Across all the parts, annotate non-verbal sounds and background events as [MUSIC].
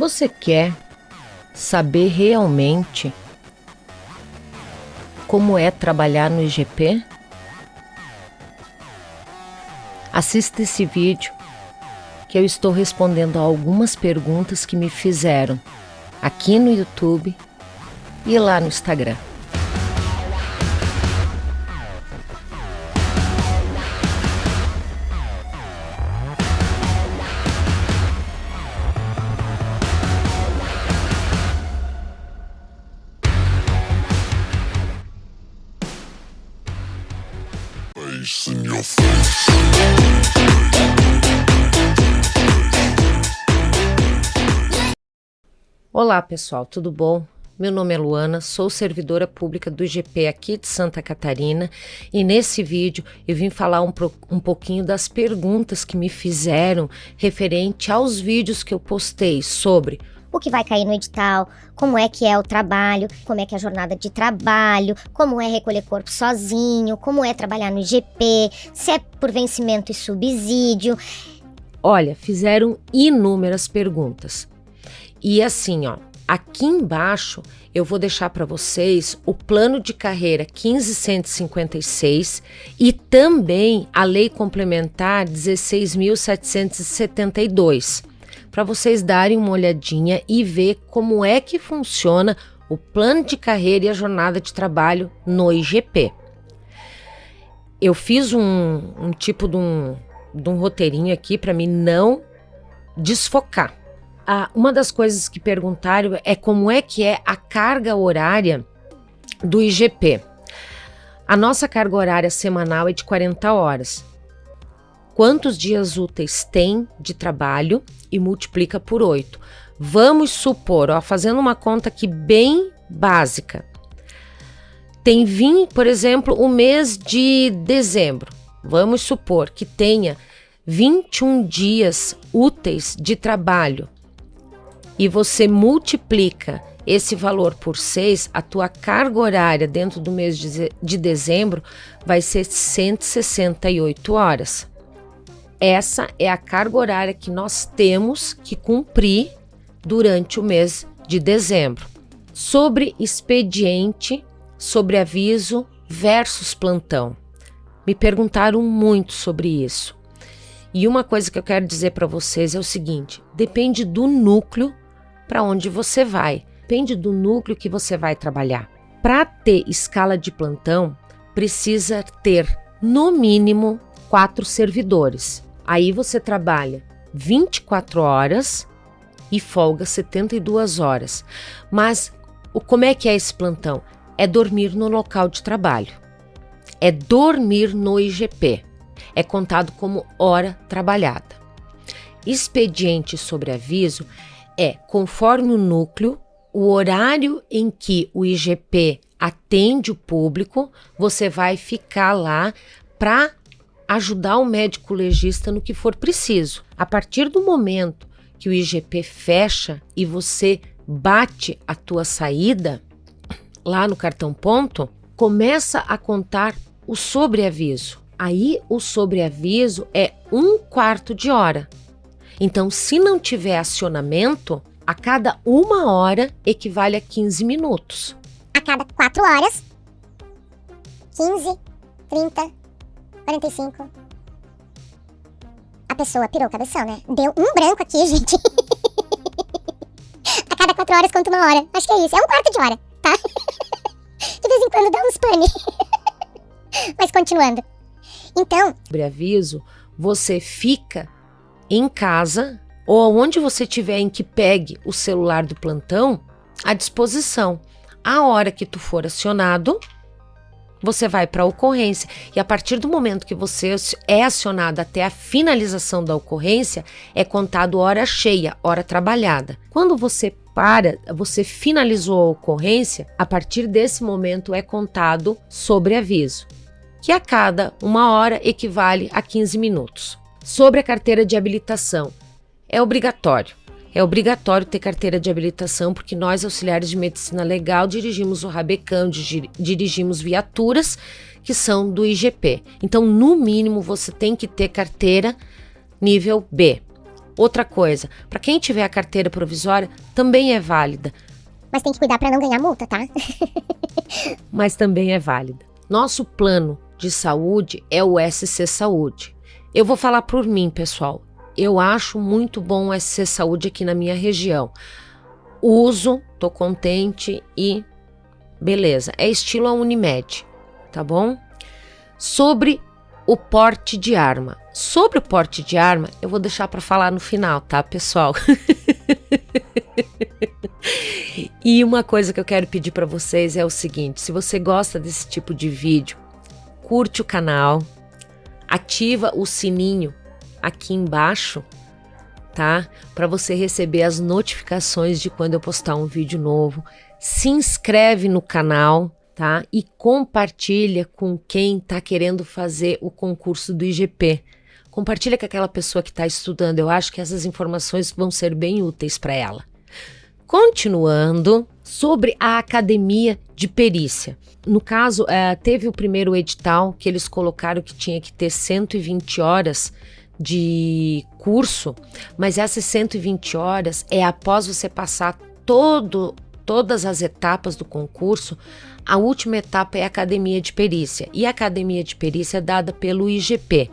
Você quer saber realmente como é trabalhar no IGP? Assista esse vídeo que eu estou respondendo a algumas perguntas que me fizeram aqui no YouTube e lá no Instagram. Olá pessoal, tudo bom? Meu nome é Luana, sou servidora pública do IGP aqui de Santa Catarina e nesse vídeo eu vim falar um, um pouquinho das perguntas que me fizeram referente aos vídeos que eu postei sobre o que vai cair no edital, como é que é o trabalho, como é que é a jornada de trabalho, como é recolher corpo sozinho, como é trabalhar no IGP, se é por vencimento e subsídio. Olha, fizeram inúmeras perguntas. E assim, ó, aqui embaixo eu vou deixar para vocês o plano de carreira 1556 e também a lei complementar 16.772, para vocês darem uma olhadinha e ver como é que funciona o plano de carreira e a jornada de trabalho no IGP. Eu fiz um, um tipo de um, de um roteirinho aqui para mim não desfocar ah, uma das coisas que perguntaram é como é que é a carga horária do IGP. A nossa carga horária semanal é de 40 horas. Quantos dias úteis tem de trabalho e multiplica por 8. Vamos supor, ó, fazendo uma conta aqui bem básica. Tem 20, por exemplo, o mês de dezembro. Vamos supor que tenha 21 dias úteis de trabalho e você multiplica esse valor por 6, a tua carga horária dentro do mês de, de dezembro vai ser 168 horas. Essa é a carga horária que nós temos que cumprir durante o mês de dezembro. Sobre expediente, sobre aviso versus plantão. Me perguntaram muito sobre isso. E uma coisa que eu quero dizer para vocês é o seguinte: depende do núcleo para onde você vai. Depende do núcleo que você vai trabalhar. Para ter escala de plantão, precisa ter no mínimo quatro servidores. Aí você trabalha 24 horas e folga 72 horas. Mas o, como é que é esse plantão? É dormir no local de trabalho. É dormir no IGP. É contado como hora trabalhada. Expediente sobre aviso é, conforme o núcleo, o horário em que o IGP atende o público, você vai ficar lá para ajudar o médico legista no que for preciso. A partir do momento que o IGP fecha e você bate a tua saída lá no cartão ponto, começa a contar o sobreaviso. Aí o sobreaviso é um quarto de hora. Então, se não tiver acionamento, a cada uma hora equivale a 15 minutos. A cada 4 horas, 15, 30, 45. A pessoa pirou o cabeção, né? Deu um branco aqui, [LAUGHS] gente. a cada 4 horas conta uma hora. Acho que é isso. É um quarto de hora, tá? [LAUGHS] de vez em quando dá uns pane. [LAUGHS] Mas continuando. Então. Sobre aviso, você fica em casa ou onde você tiver em que pegue o celular do plantão à disposição. A hora que tu for acionado, você vai para a ocorrência e a partir do momento que você é acionado até a finalização da ocorrência, é contado hora cheia, hora trabalhada. Quando você para, você finalizou a ocorrência, a partir desse momento é contado sobre aviso, que a cada uma hora equivale a 15 minutos. Sobre a carteira de habilitação, é obrigatório. É obrigatório ter carteira de habilitação porque nós, auxiliares de medicina legal, dirigimos o Rabecão, dirigimos viaturas que são do IGP. Então, no mínimo, você tem que ter carteira nível B. Outra coisa, para quem tiver a carteira provisória, também é válida. Mas tem que cuidar para não ganhar multa, tá? [LAUGHS] Mas também é válida. Nosso plano de saúde é o SC Saúde. Eu vou falar por mim, pessoal. Eu acho muito bom o SC Saúde aqui na minha região. Uso, tô contente e beleza. É estilo a Unimed, tá bom? Sobre o porte de arma. Sobre o porte de arma, eu vou deixar para falar no final, tá, pessoal? [LAUGHS] e uma coisa que eu quero pedir para vocês é o seguinte: se você gosta desse tipo de vídeo, curte o canal, ativa o sininho aqui embaixo, tá? Para você receber as notificações de quando eu postar um vídeo novo. Se inscreve no canal, tá? E compartilha com quem está querendo fazer o concurso do IGP. Compartilha com aquela pessoa que está estudando. Eu acho que essas informações vão ser bem úteis para ela. Continuando, sobre a academia de perícia. No caso, é, teve o primeiro edital que eles colocaram que tinha que ter 120 horas de curso, mas essas 120 horas é após você passar todo, todas as etapas do concurso. A última etapa é a academia de perícia, e a academia de perícia é dada pelo IGP.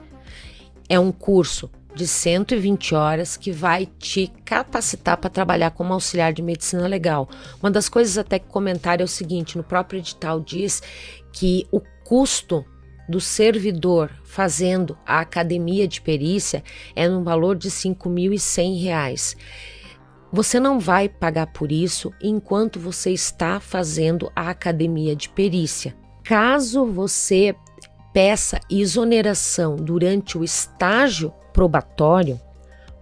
É um curso de 120 horas que vai te capacitar para trabalhar como auxiliar de medicina legal. Uma das coisas até que comentaram é o seguinte, no próprio edital diz que o custo do servidor fazendo a academia de perícia é no valor de R$ 5.100. Você não vai pagar por isso enquanto você está fazendo a academia de perícia. Caso você peça exoneração durante o estágio probatório,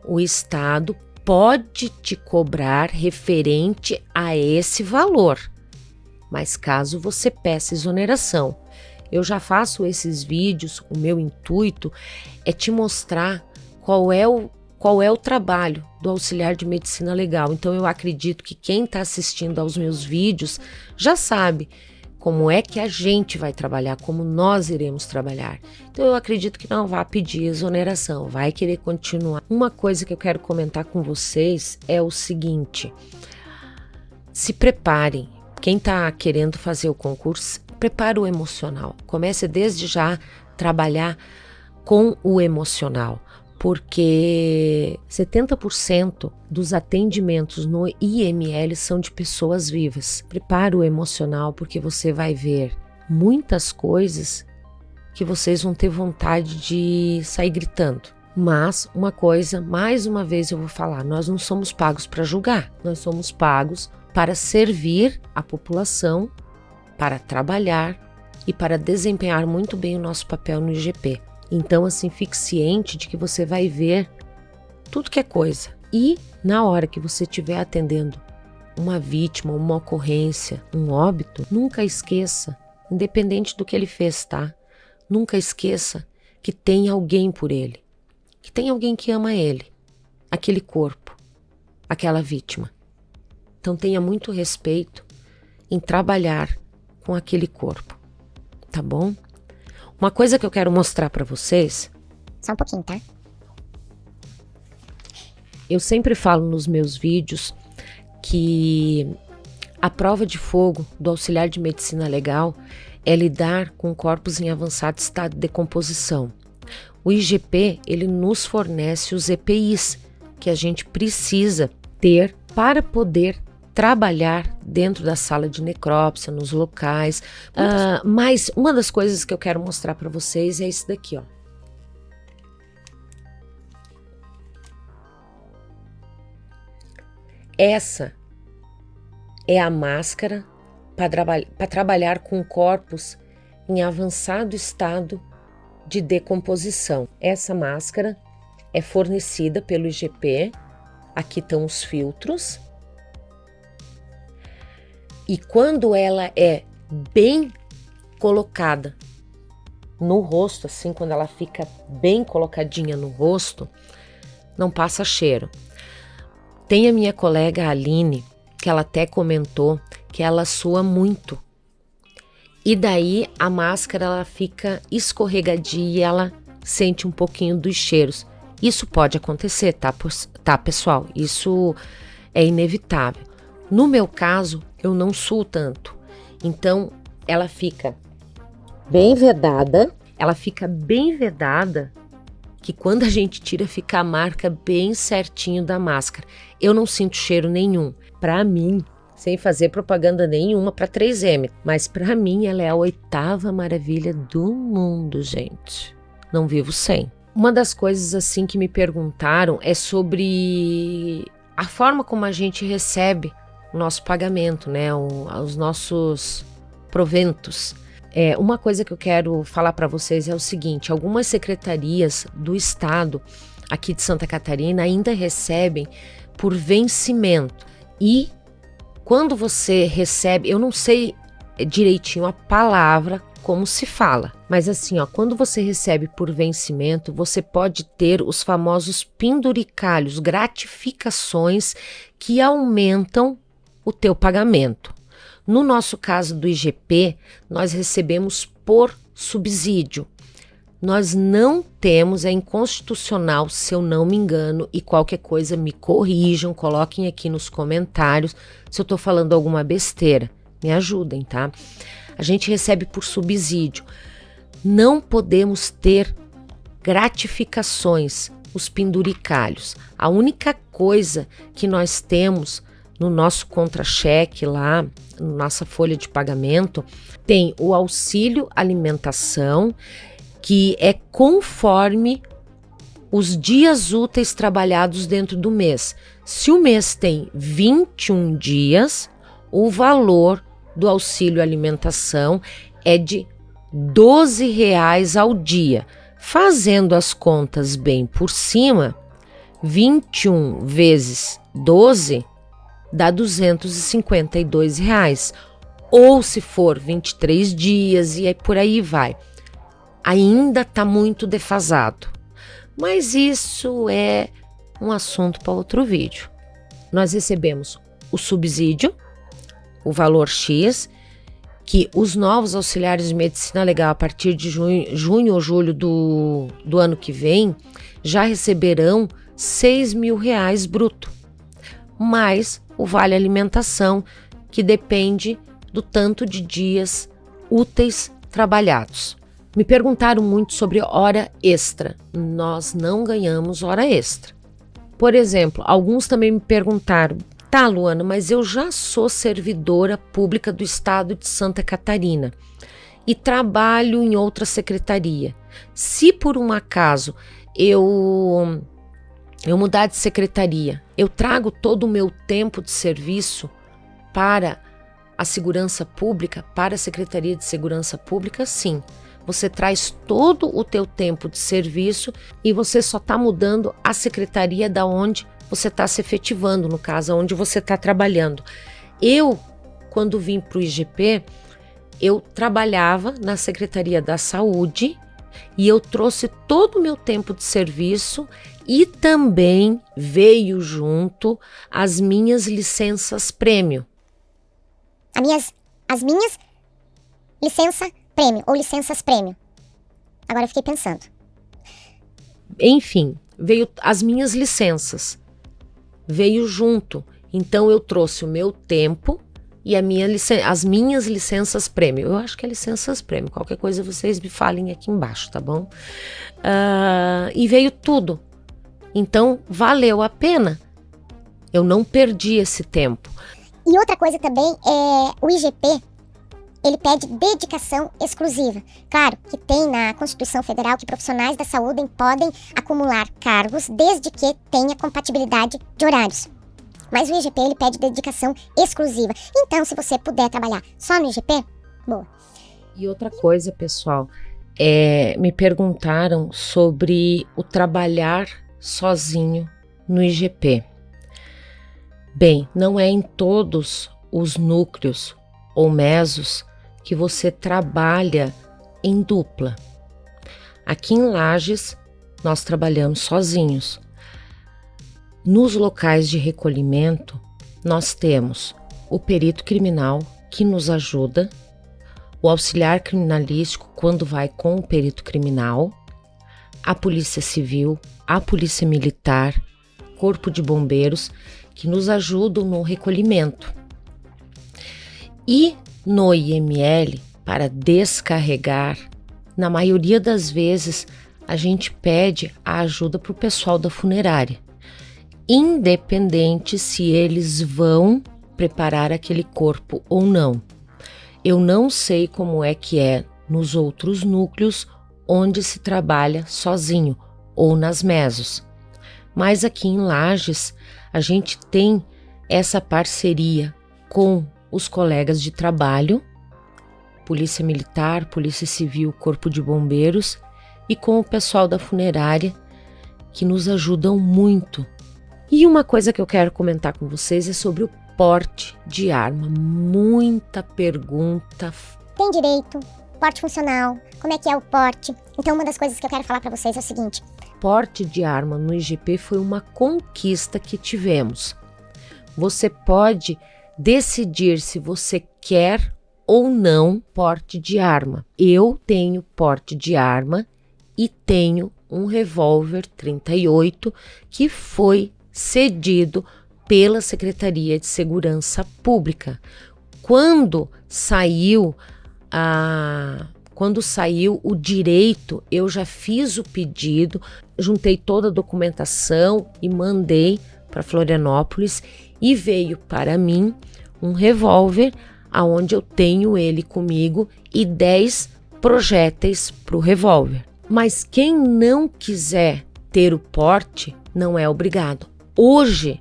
o Estado pode te cobrar referente a esse valor. Mas caso você peça exoneração, eu já faço esses vídeos, o meu intuito é te mostrar qual é o qual é o trabalho do auxiliar de medicina legal. Então eu acredito que quem está assistindo aos meus vídeos já sabe como é que a gente vai trabalhar, como nós iremos trabalhar. Então eu acredito que não vai pedir exoneração, vai querer continuar. Uma coisa que eu quero comentar com vocês é o seguinte: se preparem. Quem está querendo fazer o concurso, prepara o emocional. Comece desde já trabalhar com o emocional, porque 70% dos atendimentos no IML são de pessoas vivas. Prepara o emocional, porque você vai ver muitas coisas que vocês vão ter vontade de sair gritando. Mas uma coisa, mais uma vez eu vou falar, nós não somos pagos para julgar, nós somos pagos para servir a população para trabalhar e para desempenhar muito bem o nosso papel no IGP. Então, assim, fique ciente de que você vai ver tudo que é coisa. E na hora que você estiver atendendo uma vítima, uma ocorrência, um óbito, nunca esqueça, independente do que ele fez, tá? Nunca esqueça que tem alguém por ele, que tem alguém que ama ele, aquele corpo, aquela vítima. Então tenha muito respeito em trabalhar com aquele corpo, tá bom? Uma coisa que eu quero mostrar para vocês. Só um pouquinho, tá? Eu sempre falo nos meus vídeos que a prova de fogo do auxiliar de medicina legal é lidar com corpos em avançado estado de decomposição. O IGP ele nos fornece os EPIs que a gente precisa ter para poder trabalhar dentro da sala de necrópsia, nos locais. Uh, mas uma das coisas que eu quero mostrar para vocês é isso daqui, ó. Essa é a máscara para traba trabalhar com corpos em avançado estado de decomposição. Essa máscara é fornecida pelo IGP. Aqui estão os filtros e quando ela é bem colocada no rosto, assim, quando ela fica bem colocadinha no rosto, não passa cheiro. Tem a minha colega Aline, que ela até comentou que ela sua muito. E daí a máscara ela fica escorregadia e ela sente um pouquinho dos cheiros. Isso pode acontecer, tá, tá, pessoal? Isso é inevitável. No meu caso, eu não suo tanto. Então, ela fica bem vedada. Ela fica bem vedada que quando a gente tira fica a marca bem certinho da máscara. Eu não sinto cheiro nenhum. Para mim, sem fazer propaganda nenhuma para 3M, mas para mim ela é a oitava maravilha do mundo, gente. Não vivo sem. Uma das coisas assim que me perguntaram é sobre a forma como a gente recebe o nosso pagamento, né? O, os nossos proventos. É, uma coisa que eu quero falar para vocês é o seguinte: algumas secretarias do Estado aqui de Santa Catarina ainda recebem por vencimento. E quando você recebe, eu não sei direitinho a palavra como se fala, mas assim, ó, quando você recebe por vencimento, você pode ter os famosos penduricalhos, gratificações que aumentam o teu pagamento. No nosso caso do IGP, nós recebemos por subsídio. Nós não temos, é inconstitucional, se eu não me engano, e qualquer coisa me corrijam, coloquem aqui nos comentários se eu estou falando alguma besteira. Me ajudem, tá? A gente recebe por subsídio. Não podemos ter gratificações, os penduricalhos. A única coisa que nós temos no nosso contra-cheque lá, nossa folha de pagamento, tem o auxílio alimentação, que é conforme os dias úteis trabalhados dentro do mês. Se o mês tem 21 dias, o valor do auxílio alimentação é de 12 reais ao dia. Fazendo as contas bem por cima, 21 vezes 12 dá 252 reais. Ou se for 23 dias e aí por aí vai. Ainda está muito defasado. Mas isso é um assunto para outro vídeo. Nós recebemos o subsídio, o valor X, que os novos auxiliares de medicina legal, a partir de junho, junho ou julho do, do ano que vem, já receberão 6 mil reais bruto, mais o vale alimentação, que depende do tanto de dias úteis trabalhados. Me perguntaram muito sobre hora extra. Nós não ganhamos hora extra. Por exemplo, alguns também me perguntaram: tá, Luana, mas eu já sou servidora pública do estado de Santa Catarina e trabalho em outra secretaria. Se por um acaso eu eu mudar de secretaria, eu trago todo o meu tempo de serviço para a segurança pública, para a Secretaria de Segurança Pública, sim. Você traz todo o teu tempo de serviço e você só está mudando a secretaria da onde você está se efetivando, no caso, onde você está trabalhando. Eu, quando vim para o IGP, eu trabalhava na Secretaria da Saúde e eu trouxe todo o meu tempo de serviço e também veio junto as minhas licenças prêmio. As minhas, as minhas licença prêmio ou licenças prêmio. Agora eu fiquei pensando. Enfim, veio as minhas licenças. Veio junto. Então eu trouxe o meu tempo e minha as minhas licenças prêmio. Eu acho que é licenças prêmio. Qualquer coisa vocês me falem aqui embaixo, tá bom? Uh, e veio tudo. Então valeu a pena. Eu não perdi esse tempo. E outra coisa também é o IGP. Ele pede dedicação exclusiva. Claro que tem na Constituição Federal que profissionais da saúde podem acumular cargos desde que tenha compatibilidade de horários. Mas o IGP ele pede dedicação exclusiva. Então, se você puder trabalhar só no IGP, boa. E outra coisa, pessoal, é, me perguntaram sobre o trabalhar sozinho no IGP. Bem, não é em todos os núcleos ou mesos que você trabalha em dupla. Aqui em Lages, nós trabalhamos sozinhos. Nos locais de recolhimento, nós temos o perito criminal que nos ajuda, o auxiliar criminalístico quando vai com o perito criminal, a Polícia Civil, a Polícia Militar, Corpo de Bombeiros, que nos ajudam no recolhimento. E no IML, para descarregar, na maioria das vezes a gente pede a ajuda para o pessoal da funerária, independente se eles vão preparar aquele corpo ou não. Eu não sei como é que é nos outros núcleos onde se trabalha sozinho ou nas mesos. Mas aqui em Lages, a gente tem essa parceria com os colegas de trabalho, Polícia Militar, Polícia Civil, Corpo de Bombeiros e com o pessoal da funerária que nos ajudam muito. E uma coisa que eu quero comentar com vocês é sobre o porte de arma. Muita pergunta. Tem direito? Porte funcional? Como é que é o porte? Então, uma das coisas que eu quero falar para vocês é o seguinte: porte de arma no IGP foi uma conquista que tivemos. Você pode decidir se você quer ou não porte de arma. Eu tenho porte de arma e tenho um revólver 38 que foi cedido pela Secretaria de Segurança Pública. Quando saiu a quando saiu o direito, eu já fiz o pedido, juntei toda a documentação e mandei para Florianópolis e veio para mim um revólver aonde eu tenho ele comigo e 10 projéteis para o revólver. Mas quem não quiser ter o porte não é obrigado. Hoje,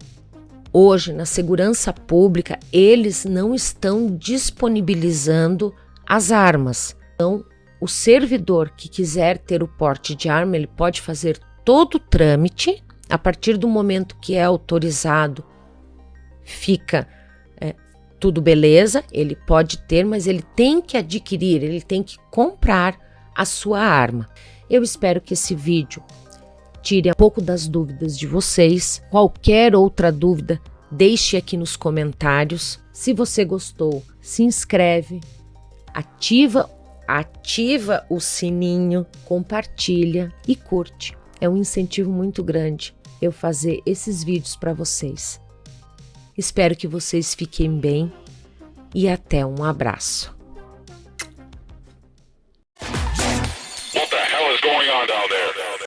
hoje na segurança pública, eles não estão disponibilizando as armas. Então, o servidor que quiser ter o porte de arma, ele pode fazer todo o trâmite. A partir do momento que é autorizado, fica é, tudo beleza, ele pode ter, mas ele tem que adquirir, ele tem que comprar a sua arma. Eu espero que esse vídeo tire um pouco das dúvidas de vocês. Qualquer outra dúvida, deixe aqui nos comentários. Se você gostou, se inscreve, ativa, ativa o sininho, compartilha e curte. É um incentivo muito grande eu fazer esses vídeos para vocês. Espero que vocês fiquem bem e até um abraço.